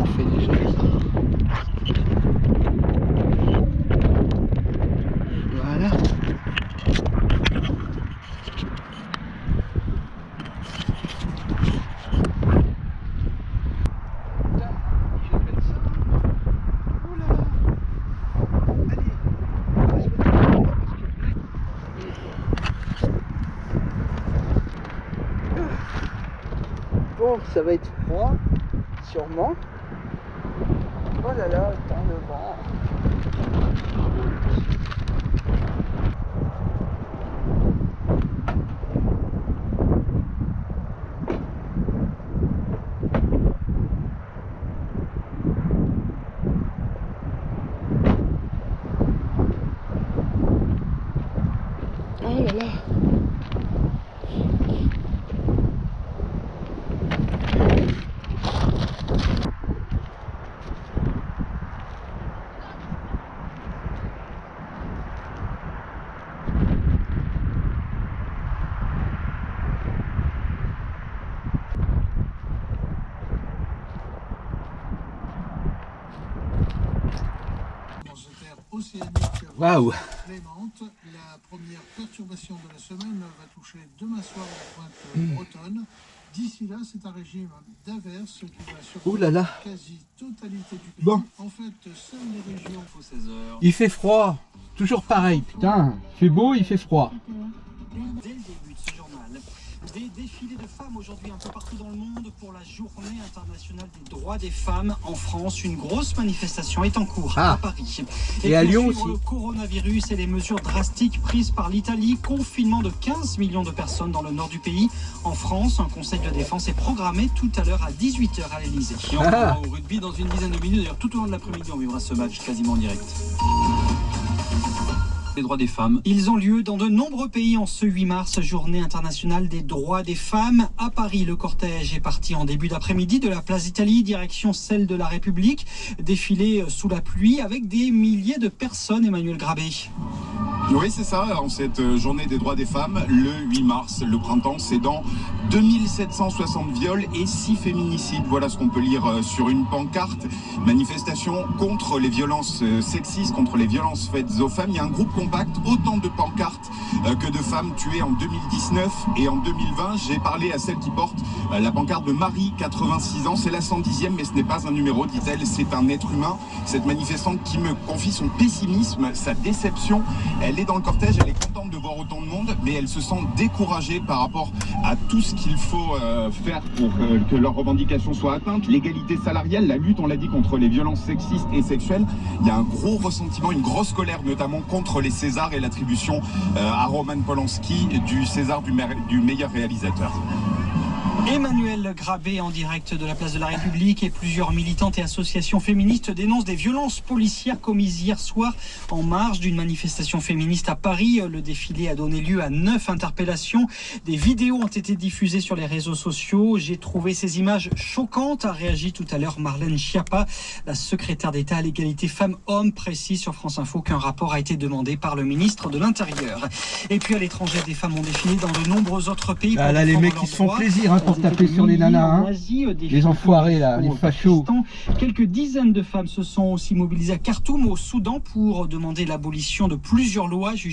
on fait Voilà. Bon, ça va être froid, sûrement. Oh là là, temps, le vent. Océanique Waouh. clémente, la première perturbation de la semaine va toucher demain soir la pointe bretonne. D'ici là, c'est un régime d'averse qui va là. la quasi-totalité du pays. Bon. En fait, seules les régions faut 16 heures. Il fait froid. Toujours pareil, putain. Il fait beau, il fait froid. Dès le début de ce journal, des défilés de femmes aujourd'hui un peu partout dans le monde pour la journée internationale des droits des femmes en France. Une grosse manifestation est en cours Ah. à Paris. Et à Lyon aussi. Le coronavirus et les mesures drastiques prises par l'Italie, confinement de 15 millions de personnes dans le nord du pays. En France, un conseil de défense est programmé tout à l'heure à 18h à l'Elysée. Et on Ah. au rugby dans une dizaine de minutes. D'ailleurs, tout au long de l'après-midi, on vivra ce match quasiment en direct. Les droits des femmes. Ils ont lieu dans de nombreux pays en ce 8 mars, journée internationale des droits des femmes. À Paris, le cortège est parti en début d'après-midi de la place d'Italie, direction celle de la République. Défilé sous la pluie avec des milliers de personnes, Emmanuel Grabé. Oui, c'est ça, en cette euh, journée des droits des femmes, le 8 mars, le printemps, c'est dans 2760 viols et 6 féminicides. Voilà ce qu'on peut lire euh, sur une pancarte. Manifestation contre les violences euh, sexistes, contre les violences faites aux femmes. Il y a un groupe compact, autant de pancartes que de femmes tuées en 2019 et en 2020. J'ai parlé à celle qui porte euh, la pancarte de Marie, 86 ans. C'est la 110e, mais ce n'est pas un numéro, dit-elle, c'est un être humain. Cette manifestante qui me confie son pessimisme, sa déception. Elle est dans le cortège, elle est contente autant de monde, mais elle se sent découragée par rapport à tout ce qu'il faut euh, faire pour euh, que leurs revendications soient atteintes. L'égalité salariale, la lutte, on l'a dit, contre les violences sexistes et sexuelles. Il y a un gros ressentiment, une grosse colère, notamment contre les Césars et l'attribution euh, à Roman Polanski du César du meilleur réalisateur. Emmanuel Grabé en direct de la place de la République et plusieurs militantes et associations féministes dénoncent des violences policières commises hier soir en marge d'une manifestation féministe à Paris. Le défilé a donné lieu à neuf interpellations. Des vidéos ont été diffusées sur les réseaux sociaux. J'ai trouvé ces images choquantes, a réagi tout à l'heure Marlène Schiappa, la secrétaire d'État à l'égalité femmes-hommes, précise sur France Info qu'un rapport a été demandé par le ministre de l'Intérieur. Et puis à l'étranger, des femmes ont défilé dans de nombreux autres pays. Ah pour là, les mecs, ils se font plaisir hein, taper sur les nanas. hein. Les enfoirés, là, les fachos. Quelques dizaines de femmes se sont aussi mobilisées à Khartoum, au Soudan, pour demander l'abolition de plusieurs lois jugées